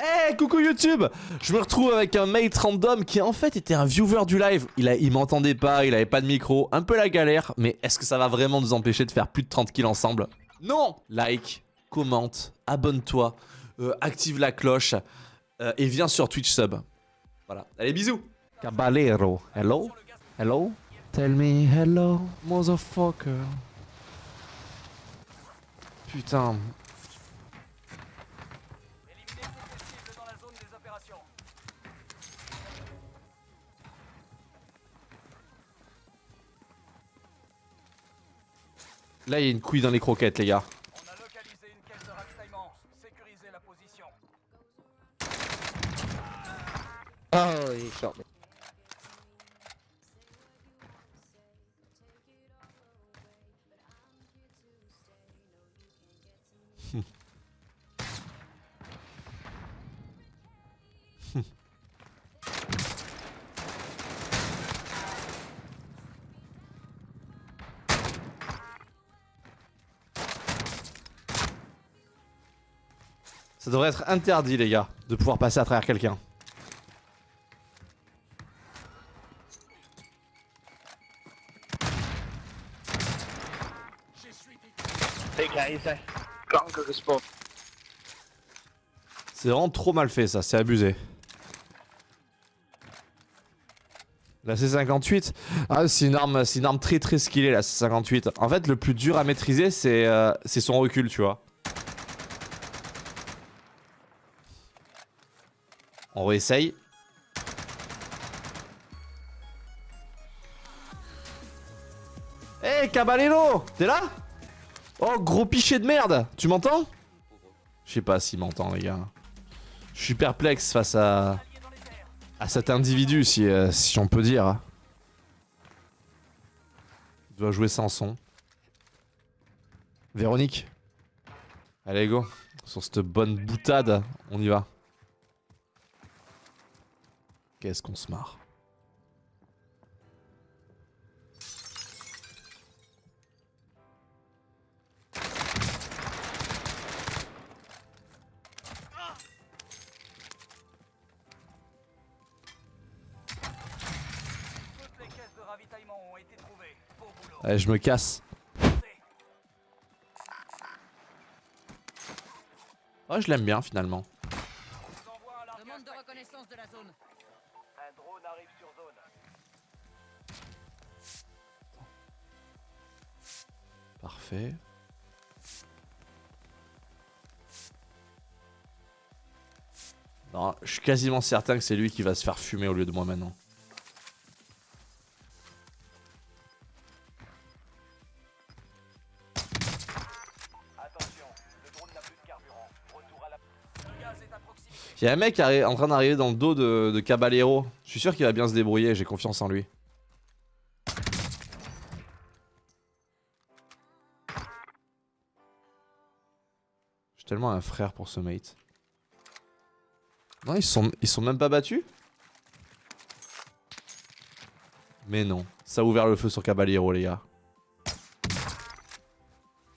Hey, coucou YouTube. Je me retrouve avec un mate random qui en fait était un viewer du live. Il, il m'entendait pas, il avait pas de micro, un peu la galère, mais est-ce que ça va vraiment nous empêcher de faire plus de 30 kills ensemble? Non! Like, commente, abonne-toi, euh, active la cloche euh, et viens sur Twitch sub. Voilà, allez bisous! Caballero, hello? Hello? Tell me hello, motherfucker. Putain, Là, il y a une couille dans les croquettes, les gars. On a localisé une caisse de ravitaillement. Sécurisez la position. He shot me. Ça devrait être interdit, les gars, de pouvoir passer à travers quelqu'un. C'est vraiment trop mal fait ça, c'est abusé. La C58, ah, c'est une arme, c'est une arme très très skillée la C58. En fait, le plus dur à maîtriser, c'est euh, son recul, tu vois. On réessaye. Hé, hey, Caballero T'es là? Oh, gros pichet de merde Tu m'entends? Je sais pas s'il m'entend, les gars. Je suis perplexe face à... à cet individu, si, euh, si on peut dire. Il doit jouer sans son. Véronique? Allez, go. Sur cette bonne boutade, on y va. Qu'est-ce qu'on se marre. Allez, je me casse. Oh, je l'aime bien finalement. Non, je suis quasiment certain que c'est lui qui va se faire fumer au lieu de moi maintenant. Il y a un mec en train d'arriver dans le dos de, Caballero. Je suis sûr qu'il va bien se débrouiller, j'ai confiance en lui. Tellement un frère pour ce mate. Non, ils sont, ils sont même pas battus? Mais non, ça a ouvert le feu sur Caballero, les gars.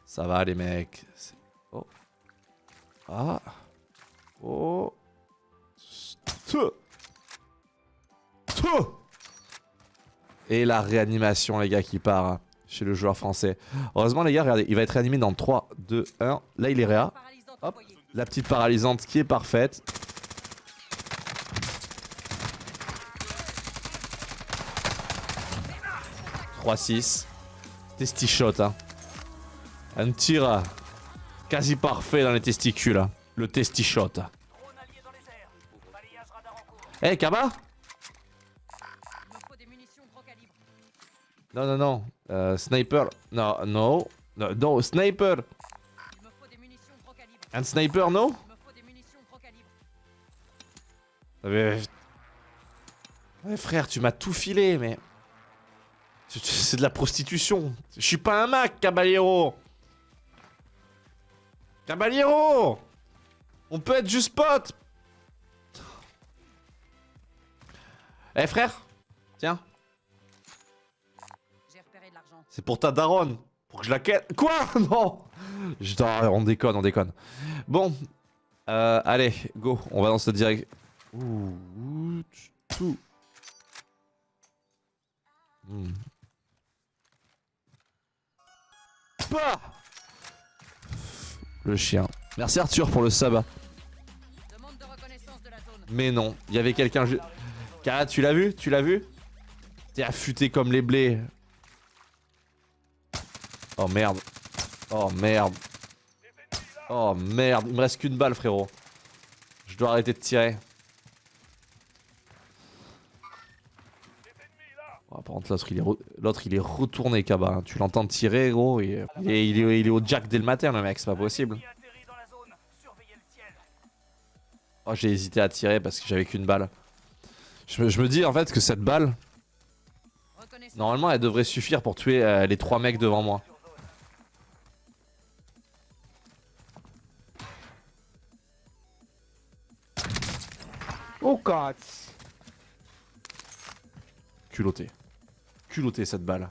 Ça va, les mecs. Oh. Ah. Oh. Et la réanimation, les gars, qui part hein, chez le joueur français. Heureusement, les gars, regardez, il va être réanimé dans 3, 2, 1. Là, il est réa. Hop, la petite paralysante qui est parfaite. « 3-6. Testi-shot, hein. Un tir quasi parfait dans les testicules. Hein. Le testi-shot. Eh, hey, Kaba? Non, non, non. Euh, sniper. Non, non. Non, no, sniper. Un sniper, non mais... Ouais, frère, tu m'as tout filé, mais... C'est de la prostitution. Je suis pas un Mac, Caballero. Caballero On peut être juste potes Eh frère Tiens. C'est pour ta daronne. Pour que je la quête. Quoi? Non je... On déconne, on déconne. Bon. Euh, allez, go, on va dans cette direction. Ouh, tout. Hmm. Le chien. Merci Arthur pour le sub. Mais non, il y avait quelqu'un... Cara, tu l'as vu? Tu l'as vu? T'es affûté comme les blés. Oh merde. Oh merde. Oh merde, il me reste qu'une balle frérot. Je dois arrêter de tirer. Oh, par contre l'autre il, est il est retourné Kaba. Hein. Tu l'entends tirer gros. Est... il, est... au jack dès le matin le mec, c'est pas possible. Oh j'ai hésité à tirer parce que j'avais qu'une balle. Je me... dis en fait que cette balle... Normalement elle devrait suffire pour tuer euh, les trois mecs devant moi. Oh god Culotté. Culotté cette balle.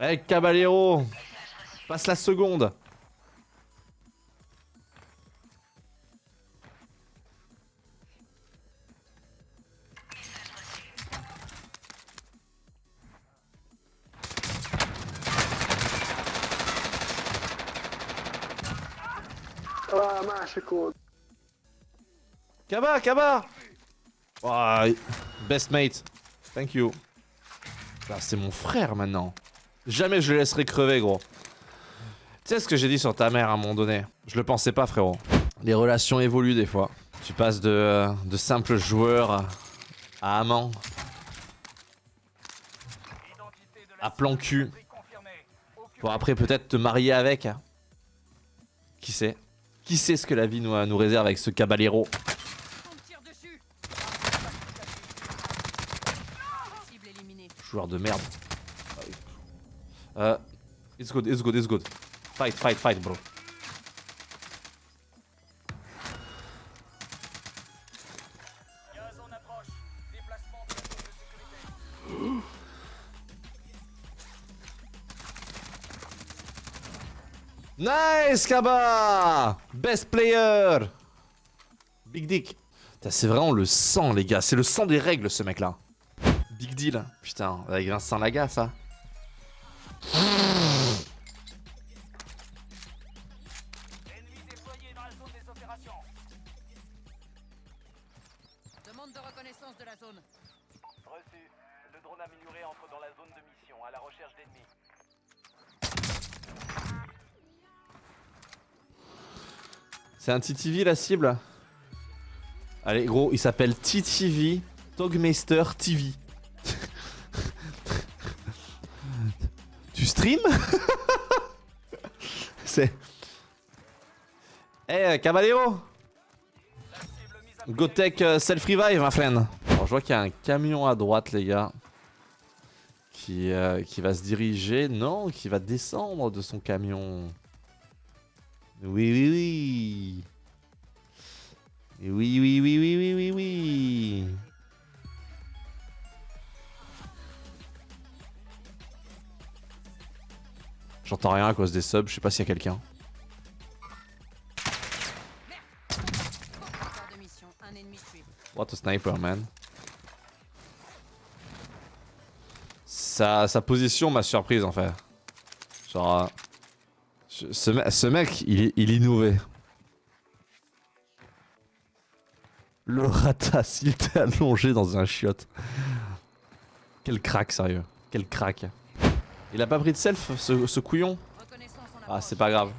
Eh Caballero Passe la seconde Ah, másik Kaba, Kaba Best mate. Thank you. Ah, c'est mon frère maintenant. Jamais je le laisserai crever, gros. Tu sais ce que j'ai dit sur ta mère à un moment donné? Je le pensais pas, frérot. Les relations évoluent des fois. Tu passes de, de simples joueurs à amants. À plan cul. Pour après peut-être te marier avec. Qui sait? Qui sait ce que la vie nous, nous réserve avec ce caballero De merde. Uh, it's good, it's good, it's good. Fight, fight, fight, bro. Nice, Kaba Best player Big Dick. C'est vraiment le sang, les gars. C'est le sang des règles, ce mec-là. Big deal. Putain, avec Vincent Laga, ça. Demande de reconnaissance de la zone. Reçu. Le drone amélioré entre dans la zone de mission, à la recherche d'ennemis. C'est un TTV la cible? Allez gros, il s'appelle TTV Togmeister TV. Stream C'est... Eh hey, Caballero Gotech euh, self-revive ma friend Alors je vois qu'il y a un camion à droite les gars qui, euh, qui va se diriger, non, qui va descendre de son camion. Oui, oui, oui. Oui, oui, oui, oui, oui, oui, oui. J'entends rien à cause des subs, je sais pas s'il y a quelqu'un. What a sniper, man. Sa, sa position m'a surprise en fait. Genre... ce, ce, mec, il, il innovait. Le ratas, il était allongé dans un chiotte. Quel crack, sérieux. Quel crack. Il a pas pris de self, ce, couillon Ah, c'est pas grave.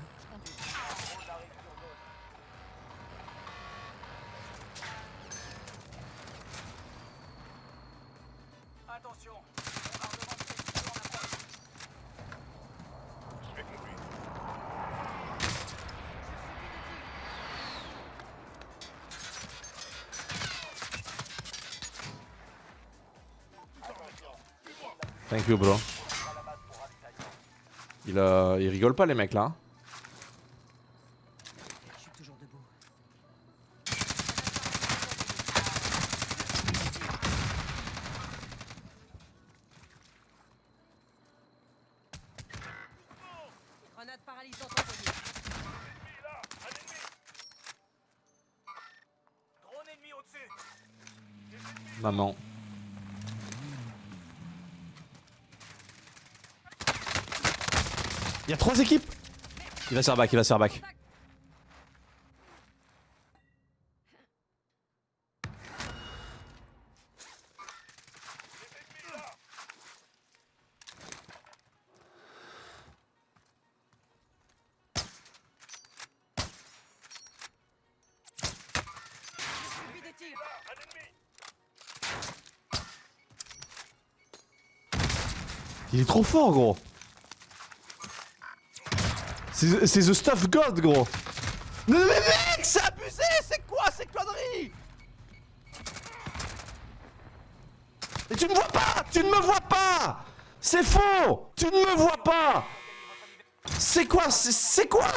Thank you, bro. Il, euh, il rigole pas, les mecs là. Je suis toujours debout. Grenade paralysante envoyée. Maman. Il y a trois équipes Il va se faire back, il va se faire back. Il est trop fort, gros. C'est The Stuff God, gros. Mais mec, c'est abusé C'est quoi ces conneries Et tu ne vois pas Tu ne me vois pas. C'est faux Tu ne me vois pas. C'est quoi c'est quoi?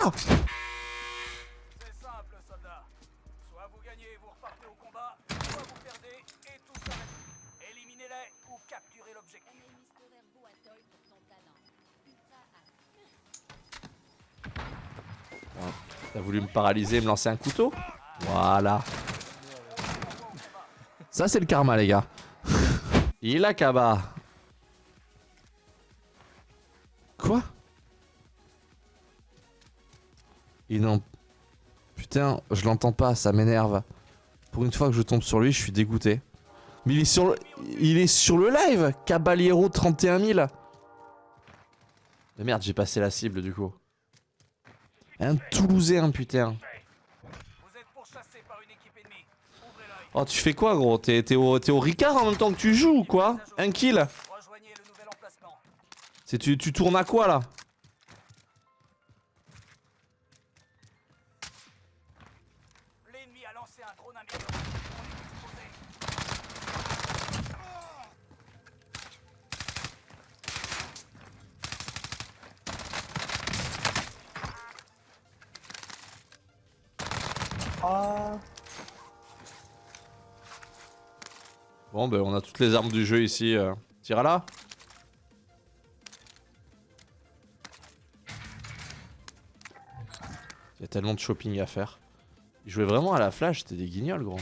T'as voulu me paralyser et me lancer un couteau Voilà. Ça, c'est le karma, les gars. Il a Kaba. Quoi Il n'en... Putain, je l'entends pas, ça m'énerve. Pour une fois que je tombe sur lui, je suis dégoûté. Mais il est sur le, il est sur le live Caballero 31 000 Mais merde, j'ai passé la cible du coup. Un Toulousain, putain. Vous êtes pourchassé par une équipe ennemie. Ouvrez l'œil. Oh, tu fais quoi, gros? T'es t'es au, t'es au Ricard en même temps que tu joues ou quoi? Un kill. C'est tu, tu tournes à quoi là L'ennemi a lancé un drone amélioré. On est exposé. Bon, ben on a toutes les armes du jeu ici. Euh. Tire à là Il y a tellement de shopping à faire. Ils jouaient vraiment à la flash, c'était des guignols, gros.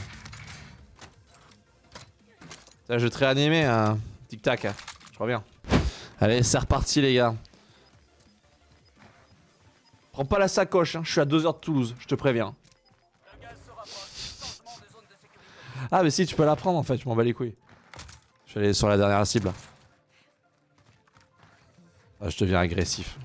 Tiens, je vais te réanimer, hein. Tic-tac, hein. je reviens. Allez, c'est reparti, les gars. Prends pas la sacoche, hein. je suis à 2 heures de Toulouse, je te préviens. Ah, mais si, tu peux la prendre en fait, je m'en bats les couilles. Je vais aller sur la dernière cible. Ah, je deviens agressif.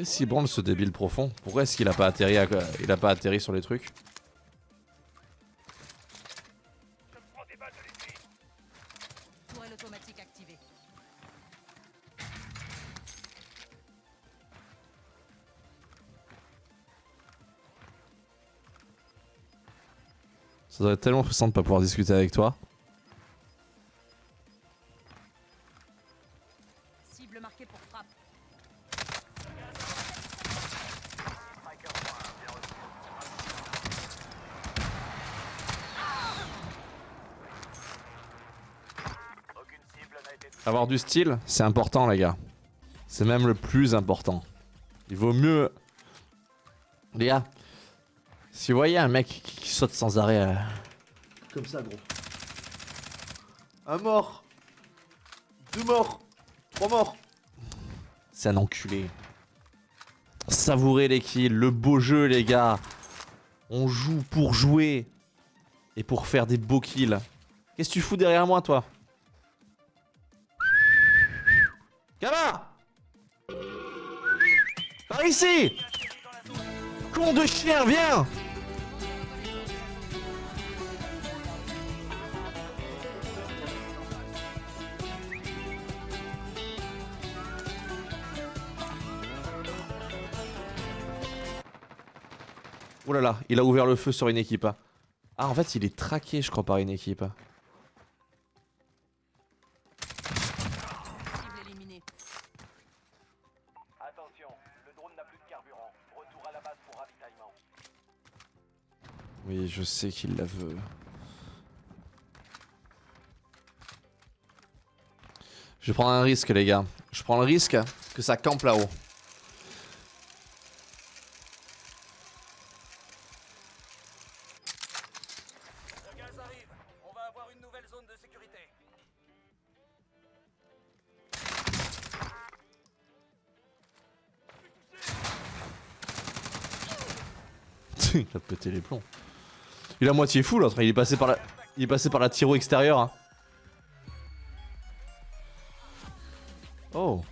Qu'est-ce qui branle ce débile profond? Pourquoi est-ce qu'il a pas atterri il a pas atterri sur les trucs? Ça doit être tellement frustrant de pas pouvoir discuter avec toi. Du style, c'est important les gars. C'est même le plus important. Il vaut mieux... Les gars, si vous voyez un mec qui, qui saute sans arrêt... euh, Comme ça gros. Un mort. Deux morts. Trois morts. C'est un enculé. Savourez les kills, le beau jeu les gars. On joue pour jouer. Et pour faire des beaux kills. Qu'est-ce que tu fous derrière moi toi? Gamin Par ici Con de chien, viens Oh là là, il a ouvert le feu sur une équipe. hein. Ah, en fait, il est traqué, je crois, par une équipe. Je sais qu'il la veut. Je prends un risque, les gars. Je prends le risque que ça campe là-haut. Il a pété les plombs. Il est à moitié fou l'autre, il est passé par la. Il est passé par la tiro extérieure. hein. Oh.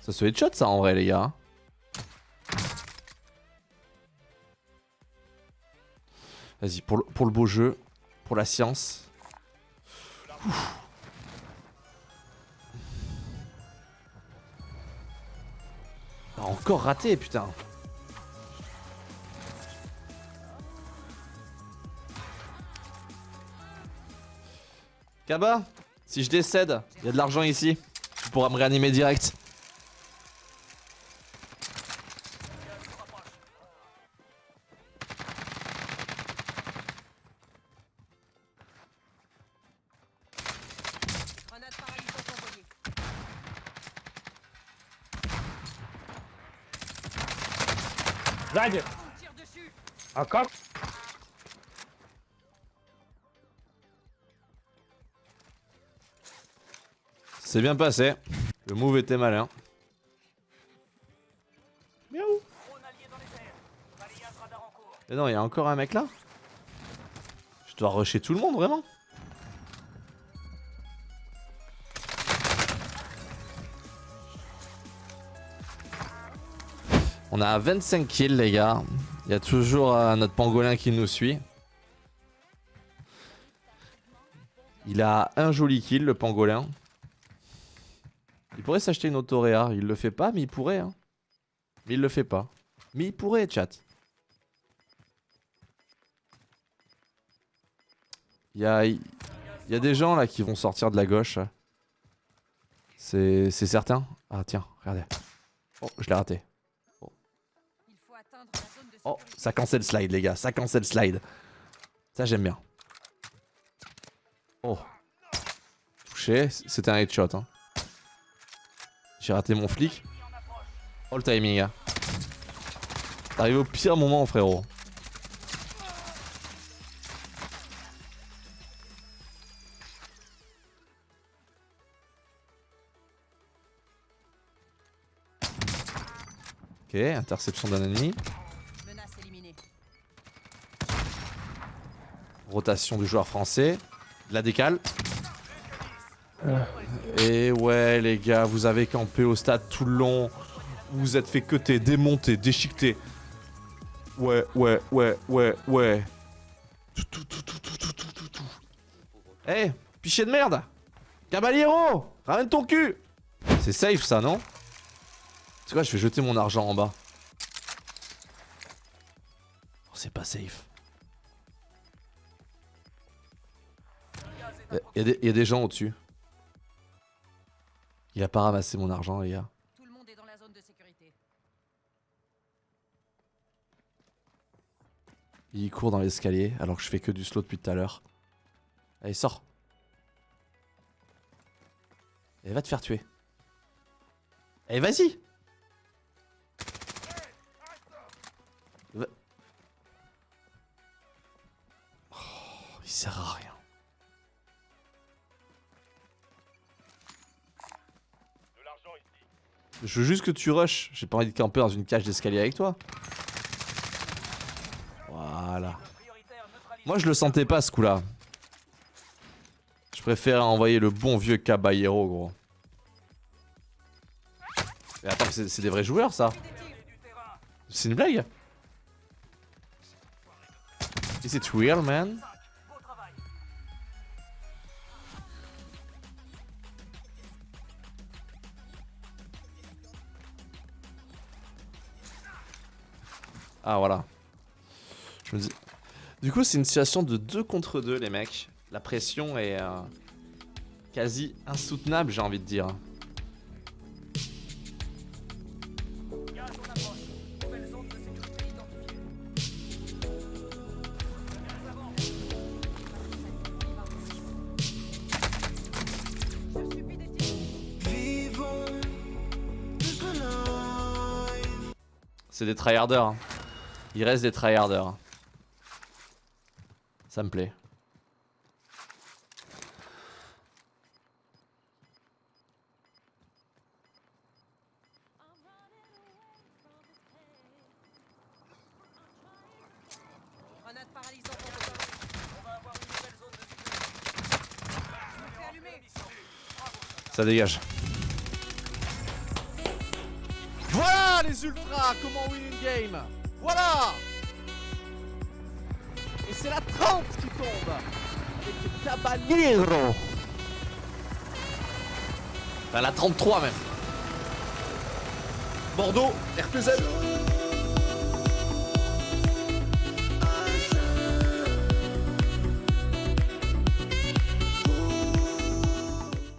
Ça se headshot ça en vrai les gars. Vas-y, pour le, pour le beau jeu, pour la science. Ouf. Encore raté, putain. Kaba, si je décède, il y a de l'argent ici. Tu pourras me réanimer direct. Encore. C'est bien passé. Le move était malin. Miaou. Et non, il y a encore un mec là? Je dois rusher tout le monde, vraiment? On a 25 kills les gars. Il y a toujours euh, notre pangolin qui nous suit. Il a un joli kill le pangolin. Il pourrait s'acheter une autoréa. Il le fait pas mais il pourrait. Hein. Mais il le fait pas. Mais il pourrait chat. Il y a, des gens là qui vont sortir de la gauche. C'est c'est certain. Ah tiens, regardez. Oh, je l'ai raté. Oh, ça cancel slide les gars, ça cancel slide. Ça j'aime bien. Oh. Touché, c'était un headshot. Hein. J'ai raté mon flic. Oh le timing. T'es arrivé au pire moment frérot. Ok, interception d'un ennemi. Rotation du joueur français. La décale. Et ouais les gars, vous avez campé au stade tout le long. Vous vous êtes fait cuter, démonter, déchiqueter. Ouais, ouais, ouais, ouais, ouais. Tout, tout, tout, tout, tout, tout, tout, tout, tout. Eh, pichet de merde Caballero Ramène ton cul C'est safe ça, non? C'est quoi, je vais jeter mon argent en bas? Oh, c'est pas safe. Il y, a des- y a des gens au-dessus. Il a pas ramassé mon argent, les gars. Tout le monde est dans la zone de sécurité. Il court dans l'escalier alors que je fais que du slow depuis tout à l'heure. Allez, sors. Et va te faire tuer. Allez, vas-y. Va- Oh, il sert à rien. Je veux juste que tu rushes. J'ai pas envie de camper dans une cage d'escalier avec toi. Voilà. Moi je le sentais pas ce coup là. Je préfère envoyer le bon vieux Caballero gros. Mais attends, c'est des vrais joueurs ça. C'est une blague Is it real man? Ah, voilà. Je me dis... Du coup, c'est une situation de 2 contre 2, les mecs. La pression est euh, quasi insoutenable, j'ai envie de dire. C'est des tryharders. Hein. Il reste des tryharders. Ça me plaît. Grenade paralysante en copain. On va avoir une nouvelle zone de sécurité. Je me fais allumer. Ça dégage. Voilà les ultras Comment win une game Voilà. Et c'est la 30 qui tombe. Avec Caballero Enfin, la 33 même. Bordeaux, RTZ